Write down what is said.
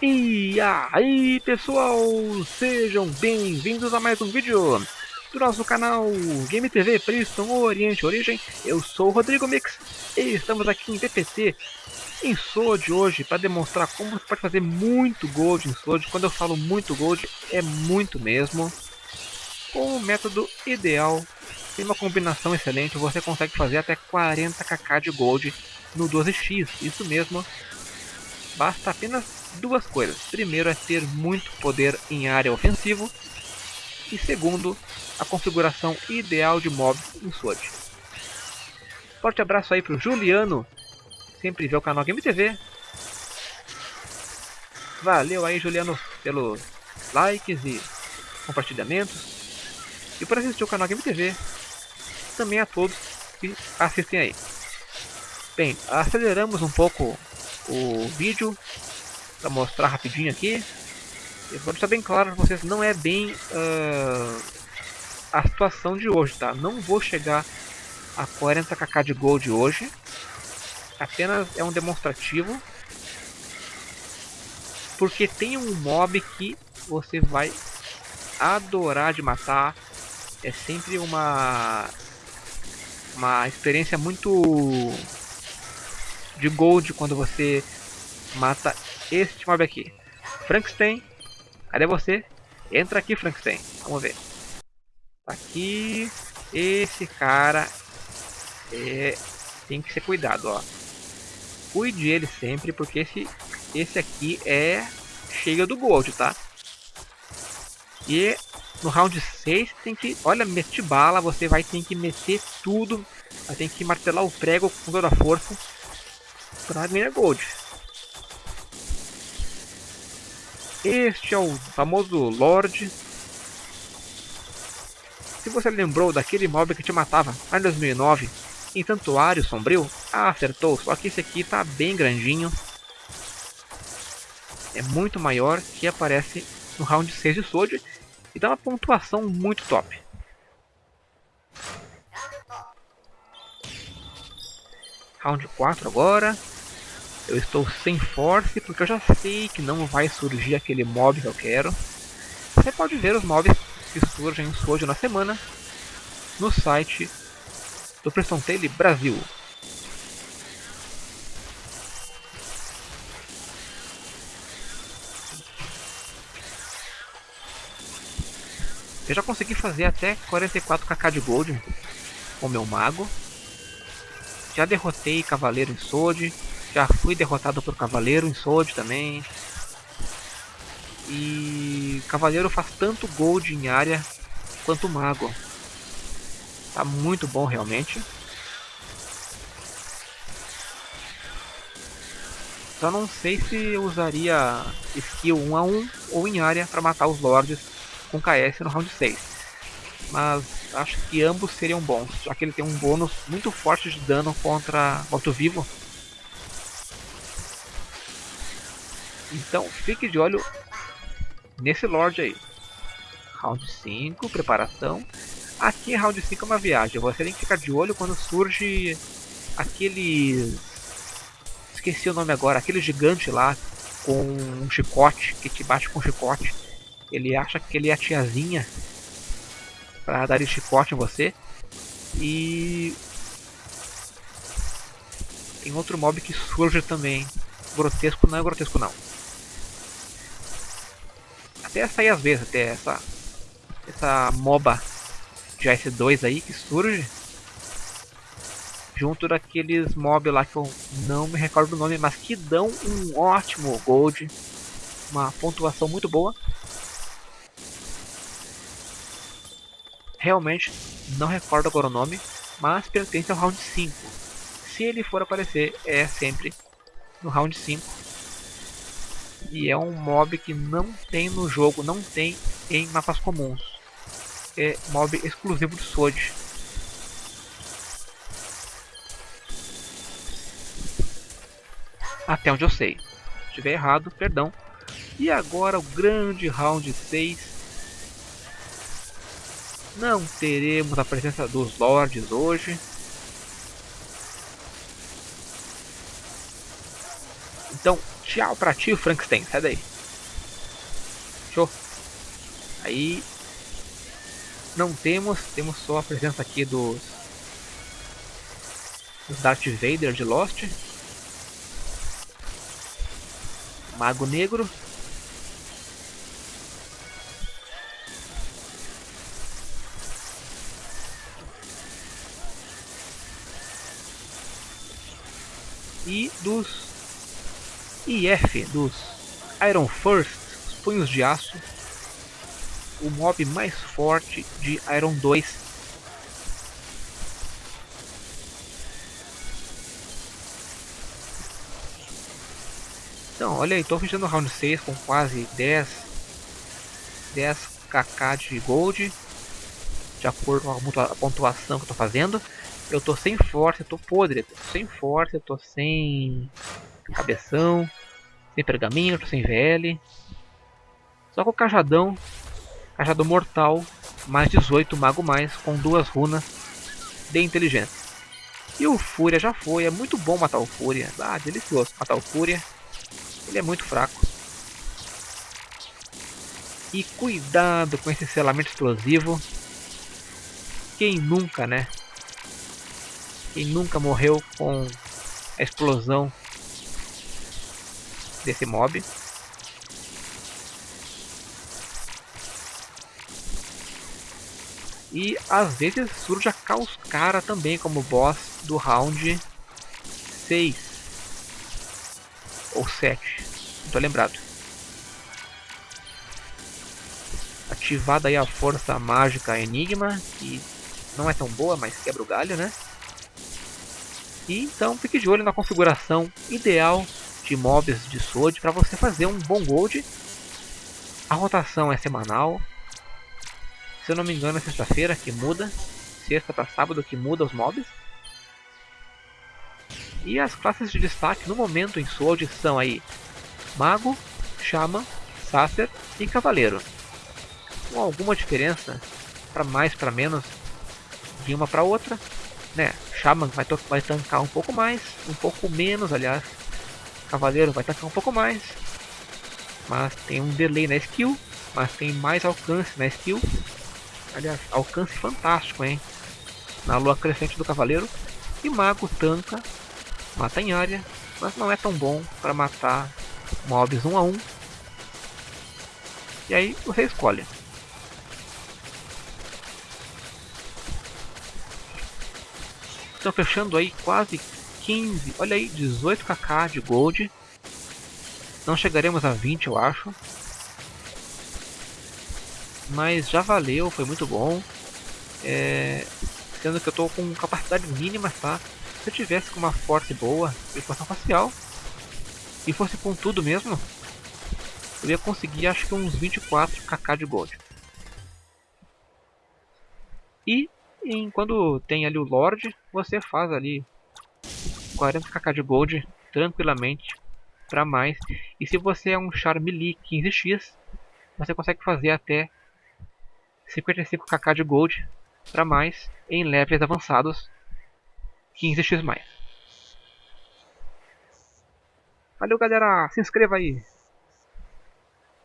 E aí pessoal, sejam bem-vindos a mais um vídeo do nosso canal Game TV Priston Oriente Origem. Eu sou o Rodrigo Mix e estamos aqui em PPT em Sword hoje para demonstrar como você pode fazer muito gold em Sword. Quando eu falo muito gold, é muito mesmo. Com o método ideal, tem uma combinação excelente, você consegue fazer até 40kk de gold no 12x, isso mesmo. Basta apenas duas coisas. Primeiro é ter muito poder em área ofensivo. E segundo, a configuração ideal de mobs em SWORD. Forte abraço aí pro Juliano, sempre vê o canal Game TV. Valeu aí Juliano pelos likes e compartilhamentos. E por assistir o canal Game TV. Também a todos que assistem aí. Bem, aceleramos um pouco o vídeo para mostrar rapidinho aqui. Eu vou deixar bem claro para vocês, não é bem uh, a situação de hoje, tá? Não vou chegar a 40kk de gold hoje. Apenas é um demonstrativo. Porque tem um mob que você vai adorar de matar. É sempre uma uma experiência muito de gold quando você mata este mob aqui. Frankenstein, cadê você? Entra aqui, Frankenstein. Vamos ver. Tá aqui. Esse cara é, tem que ser cuidado, ó. Cuide ele sempre, porque esse, esse aqui é cheio do gold, tá? E no round 6 tem que, olha, meter bala, você vai ter que meter tudo, vai ter que martelar o prego com toda a força para ganhar gold. Este é o famoso Lorde. Se você lembrou daquele mob que te matava lá em 2009 em Santuário Sombrio, ah, acertou, só que esse aqui está bem grandinho. É muito maior que aparece no round 6 de Sword e dá uma pontuação muito top. Round 4 agora. Eu estou sem force porque eu já sei que não vai surgir aquele mob que eu quero. Você pode ver os mobs que surgem hoje na semana no site do Preston Tail Brasil. Eu já consegui fazer até 44kk de gold com meu mago. Já derrotei cavaleiro em Sword, já fui derrotado por Cavaleiro em Sword também. E Cavaleiro faz tanto gold em área quanto Mago. Tá muito bom realmente. Só não sei se usaria skill 1 a 1 ou em área para matar os Lords com KS no round 6. Mas acho que ambos seriam bons, já que ele tem um bônus muito forte de dano contra morto-vivo Então fique de olho nesse Lorde aí. Round 5, preparação. Aqui round 5 é uma viagem. Você tem que ficar de olho quando surge aquele. Esqueci o nome agora, aquele gigante lá com um chicote, que te bate com um chicote. Ele acha que ele é a tiazinha para dar chicote em você. E tem outro mob que surge também. Grotesco não é grotesco não até sair às vezes, até essa, essa MOBA de S2 aí que surge. Junto daqueles mob lá que eu não me recordo do nome, mas que dão um ótimo gold. Uma pontuação muito boa. Realmente não recordo agora o nome, mas pertence ao round 5. Se ele for aparecer, é sempre no round 5 e é um mob que não tem no jogo, não tem em mapas comuns. É mob exclusivo do Sword. Até onde eu sei. Se estiver errado, perdão. E agora o grande round 6. Não teremos a presença dos Lords hoje. Então, tchau pra ti, Frankenstein. Sai daí. Show. Aí... Não temos, temos só a presença aqui dos... Dos Darth Vader de Lost. Mago Negro. E dos IF, dos Iron First, os punhos de aço. O mob mais forte de Iron 2 Então, olha aí, estou fechando o round 6 com quase 10, 10 kk de gold, de acordo com a pontuação que estou fazendo. Eu estou sem força, estou podre, tô sem força, estou sem cabeção, sem pergaminho, estou sem VL. Só com o cajadão, cajado mortal, mais 18 mago mais, com duas runas de inteligência. E o Fúria já foi, é muito bom matar o Fúria, ah, delicioso matar o Fúria. Ele é muito fraco. E cuidado com esse selamento explosivo. Quem nunca, né? Nunca morreu com a explosão desse mob. E às vezes surge a Causcara também como boss do round 6 ou 7, não tô lembrado. Ativada aí a força mágica Enigma, que não é tão boa, mas quebra o galho, né? E então fique de olho na configuração ideal de mobs de Sword para você fazer um bom gold. A rotação é semanal. Se eu não me engano é sexta-feira que muda. Sexta para sábado que muda os mobs. E as classes de destaque no momento em Sword são aí Mago, Shaman, Sacer e Cavaleiro. Com alguma diferença para mais para menos de uma para outra, né? Shaman vai, vai tancar um pouco mais, um pouco menos, aliás. Cavaleiro vai tancar um pouco mais, mas tem um delay na skill, mas tem mais alcance na skill. Aliás, alcance fantástico, hein? Na lua crescente do Cavaleiro. E Mago tanca mata em área, mas não é tão bom para matar mobs um a um. E aí você escolhe. Estão fechando aí quase 15, olha aí, 18kk de gold. Não chegaremos a 20 eu acho. Mas já valeu, foi muito bom. É, sendo que eu estou com capacidade mínima, tá? Se eu tivesse com uma forte boa, equação facial, e fosse com tudo mesmo, eu ia conseguir acho que uns 24 kk de gold. E em, quando tem ali o Lord, você faz ali 40 kk de gold tranquilamente para mais. E se você é um char melee 15x, você consegue fazer até 55 kk de gold para mais em levels avançados 15x mais. Valeu galera, se inscreva aí.